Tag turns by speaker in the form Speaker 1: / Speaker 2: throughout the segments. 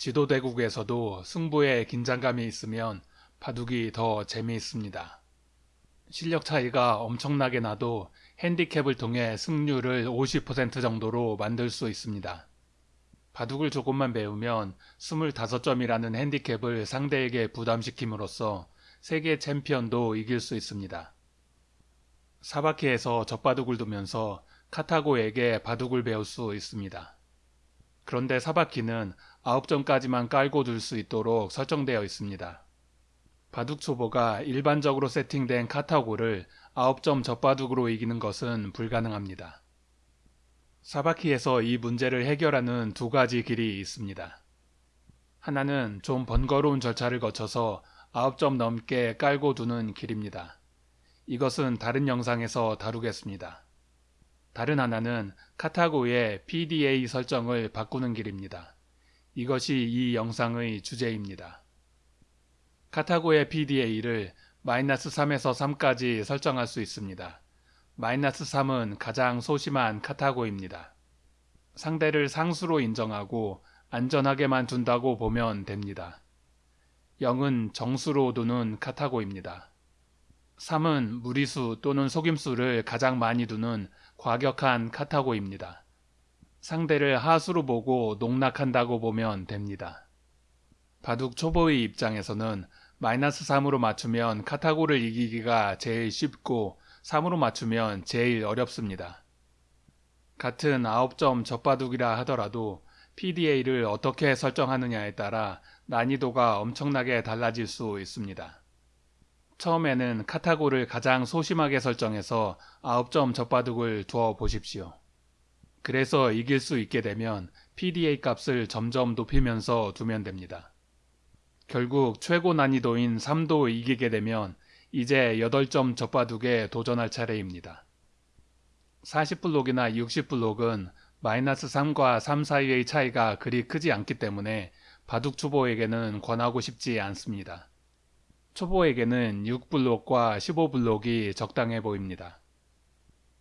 Speaker 1: 지도대국에서도 승부에 긴장감이 있으면 바둑이 더 재미있습니다. 실력 차이가 엄청나게 나도 핸디캡을 통해 승률을 50% 정도로 만들 수 있습니다. 바둑을 조금만 배우면 25점이라는 핸디캡을 상대에게 부담시킴으로써 세계 챔피언도 이길 수 있습니다. 사바키에서 젖바둑을 두면서 카타고에게 바둑을 배울 수 있습니다. 그런데 사바키는 9점까지만 깔고 둘 수 있도록 설정되어 있습니다. 바둑 초보가 일반적으로 세팅된 카타고를 9점 젖바둑으로 이기는 것은 불가능합니다. 사바키에서 이 문제를 해결하는 두 가지 길이 있습니다. 하나는 좀 번거로운 절차를 거쳐서 9점 넘게 깔고 두는 길입니다. 이것은 다른 영상에서 다루겠습니다. 다른 하나는 카타고의 PDA 설정을 바꾸는 길입니다. 이것이 이 영상의 주제입니다. 카타고의 PDA를 마이너스 3에서 3까지 설정할 수 있습니다. 마이너스 3은 가장 소심한 카타고입니다. 상대를 상수로 인정하고 안전하게만 둔다고 보면 됩니다. 0은 정수로 두는 카타고입니다. 3은 무리수 또는 속임수를 가장 많이 두는 과격한 카타고입니다. 상대를 하수로 보고 농락한다고 보면 됩니다. 바둑 초보의 입장에서는 마이너스 3으로 맞추면 카타고를 이기기가 제일 쉽고 3으로 맞추면 제일 어렵습니다. 같은 9점 젖바둑이라 하더라도 PDA를 어떻게 설정하느냐에 따라 난이도가 엄청나게 달라질 수 있습니다. 처음에는 카타고를 가장 소심하게 설정해서 9점 젖바둑을 두어 보십시오. 그래서 이길 수 있게 되면 PDA 값을 점점 높이면서 두면 됩니다. 결국 최고 난이도인 3도 이기게 되면 이제 8점 젖바둑에 도전할 차례입니다. 40블록이나 60블록은 마이너스 3과 3 사이의 차이가 그리 크지 않기 때문에 바둑 초보에게는 권하고 싶지 않습니다. 초보에게는 6블록과 15블록이 적당해 보입니다.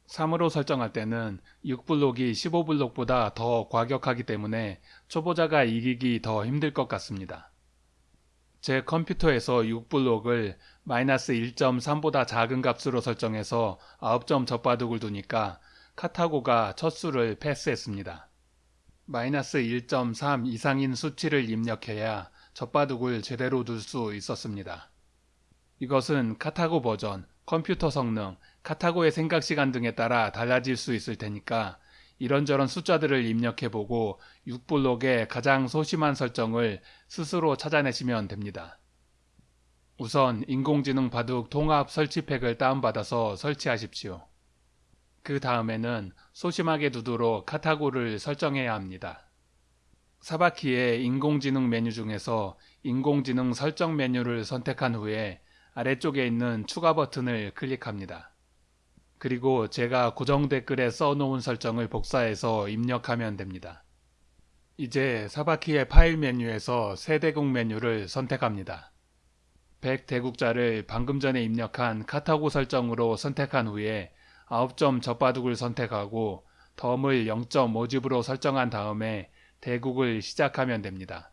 Speaker 1: 3으로 설정할 때는 6블록이 15블록보다 더 과격하기 때문에 초보자가 이기기 더 힘들 것 같습니다. 제 컴퓨터에서 6블록을 마이너스 1.3보다 작은 값으로 설정해서 9점 젖바둑을 두니까 카타고가 첫 수를 패스했습니다. 마이너스 1.3 이상인 수치를 입력해야 젖바둑을 제대로 둘 수 있었습니다. 이것은 카타고 버전, 컴퓨터 성능, 카타고의 생각 시간 등에 따라 달라질 수 있을 테니까 이런저런 숫자들을 입력해보고 6블록의 가장 소심한 설정을 스스로 찾아내시면 됩니다. 우선 인공지능 바둑 통합 설치팩을 다운받아서 설치하십시오. 그 다음에는 소심하게 두도록 카타고를 설정해야 합니다. 사바키의 인공지능 메뉴 중에서 인공지능 설정 메뉴를 선택한 후에 아래쪽에 있는 추가 버튼을 클릭합니다. 그리고 제가 고정 댓글에 써놓은 설정을 복사해서 입력하면 됩니다. 이제 사바키의 파일 메뉴에서 세대국 메뉴를 선택합니다. 100 대국자를 방금 전에 입력한 카타고 설정으로 선택한 후에 9점 젖바둑을 선택하고 덤을 0.5집으로 설정한 다음에 대국을 시작하면 됩니다.